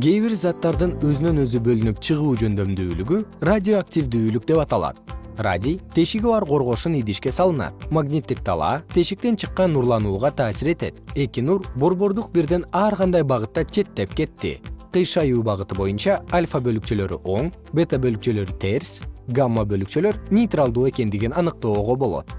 кээ бир заттардын өзүнөн өзү бөлүнүп чыгуу жөндөмдүүлүгү радиоактивдүүлүк деп аталат. Радий тешиги бар коргошун идишке салынат. Магниттик талаа тешиктен чыккан нурланууга таасир этет. Эки нур борбордук бирден ар кандай багытта четтеп кетти. Кыйшаюу багыты боюнча альфа бөлүкчөлөрү оң бета бөлүкчөлөрү терс гамма бөлүкчөлөр нейтралдуу экендигин аныктоого болот.